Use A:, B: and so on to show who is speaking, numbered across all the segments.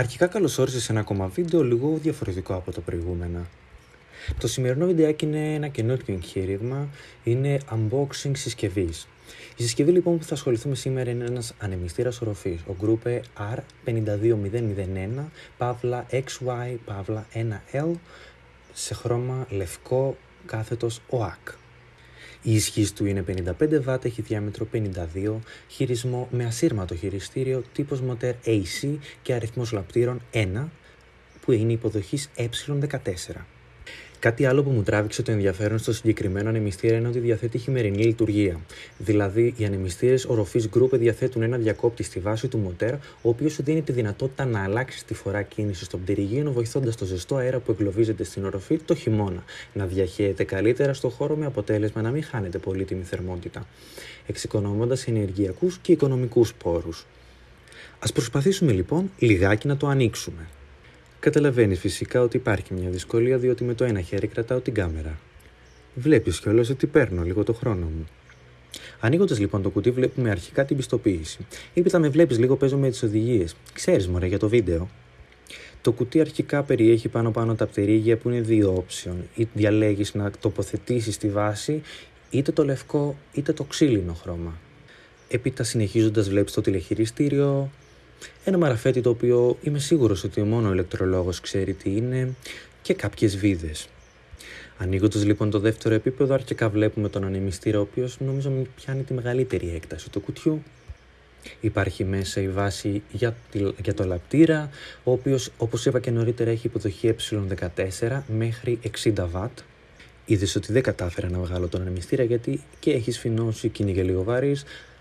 A: Αρχικά καλώς όρισες σε ένα ακόμα βίντεο λίγο διαφορετικό από τα προηγούμενα. Το σημερινό βιντεάκι είναι ένα καινούργιο εγχείρημα, είναι unboxing συσκευής. Η συσκευή λοιπόν που θα ασχοληθούμε σήμερα είναι ένας ανεμιστήρας οροφής, ο Groupe R52001, παύλα XY, παύλα 1L, σε χρώμα λευκό κάθετος OAK. Η ισχύ του είναι 55 W, έχει διάμετρο 52, χειρισμό με ασύρματο χειριστήριο, τύπος μοτέρ AC και αριθμός λαπτήρων 1, που είναι υποδοχής ε14. Κάτι άλλο που μου τράβηξε το ενδιαφέρον στο συγκεκριμένο ανεμιστήρα είναι ότι διαθέτει χειμερινή λειτουργία. Δηλαδή, οι ανεμιστήρες οροφής Group διαθέτουν ένα διακόπτη στη βάση του μοτέρ, ο οποίος σου δίνει τη δυνατότητα να αλλάξεις τη φορά κίνησης στον πτυριγείο, βοηθώντας το ζεστό αέρα που εγκλωβίζεται στην οροφή το χειμώνα να διαχέεται καλύτερα στο χώρο με αποτέλεσμα να μην χάνεται πολύτιμη θερμότητα, εξοικονομώντας ενεργειακούς και οικονομικούς πόρους. Α προσπαθήσουμε λοιπόν λιγάκι να το ανοίξουμε. Καταλαβαίνεις φυσικά ότι υπάρχει μια δυσκολία διότι με το ένα χέρι κρατάω την κάμερα. Βλέπεις κιόλας ότι παίρνω λίγο το χρόνο μου. Ανοίγοντας λοιπόν το κουτί, βλέπουμε αρχικά την πιστοποίηση. Ήπειτα με βλέπεις λίγο παίζω με τις οδηγίες. Ξέρεις μωρέ για το βίντεο. Το κουτί αρχικά περιέχει πάνω πάνω τα πτερίγια που είναι δύο option. Ή διαλέγεις να τοποθετήσεις τη βάση είτε το λευκό είτε το ξύλινο χρώμα. Έπειτα συνεχίζοντας βλέπεις το τηλεχειριστήριο, ένα μαραφέτη το οποίο είμαι σίγουρος ότι μόνο ο ηλεκτρολόγος ξέρει τι είναι και κάποιες βίδες. Ανοίγοντας λοιπόν το δεύτερο επίπεδο, αρχικά βλέπουμε τον ανεμιστήρα, ο οποίος νομίζω πιάνει τη μεγαλύτερη έκταση του κουτιού. Υπάρχει μέσα η βάση για, για το λαπτήρα, ο οποίος όπως είπα και νωρίτερα έχει υποδοχή ε14 μέχρι 60 W. Είδες ότι δεν κατάφερα να βγάλω τον ανεμιστήρα γιατί και έχεις σφινώσει και είναι και λίγο βαρύ,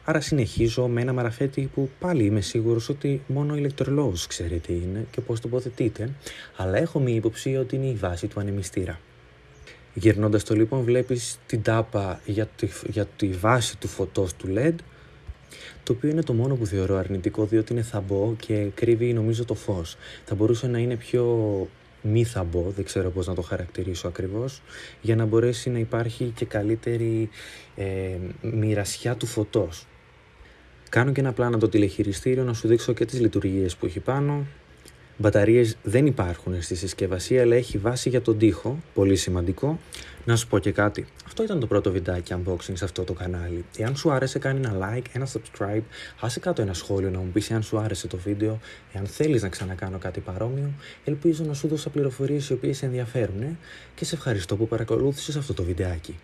A: Άρα συνεχίζω με ένα μαραφέτη που πάλι είμαι σίγουρος ότι μόνο ο ηλεκτρολόγος ξέρει τι είναι και πώς τοποθετείται, αλλά έχω μία υποψία ότι είναι η βάση του ανεμιστήρα. Γυρνώντας το λοιπόν βλέπεις την τάπα για τη, για τη βάση του φωτός του LED, το οποίο είναι το μόνο που θεωρώ αρνητικό διότι είναι θαμπό και κρύβει νομίζω το φως. Θα μπορούσε να είναι πιο μη θαμπό, δεν ξέρω πώς να το χαρακτηρίσω ακριβώς, για να μπορέσει να υπάρχει και καλύτερη ε, μοιρασιά του φωτός. Κάνω και ένα πλάνο το τηλεχειριστήριο να σου δείξω και τις λειτουργίες που έχει πάνω. Μπαταρίες δεν υπάρχουν στη συσκευασία, αλλά έχει βάση για τον τοίχο, πολύ σημαντικό. Να σου πω και κάτι. Αυτό ήταν το πρώτο βιντεάκι unboxing σε αυτό το κανάλι. Εάν σου άρεσε, κάνει ένα like, ένα subscribe, άσε κάτω ένα σχόλιο να μου πεις εάν σου άρεσε το βίντεο, εάν θέλεις να ξανακάνω κάτι παρόμοιο. Ελπίζω να σου δώσα πληροφορίες οι οποίες σε ενδιαφέρουν και σε ευχαριστώ που παρακολούθησες αυτό το βιντεάκι.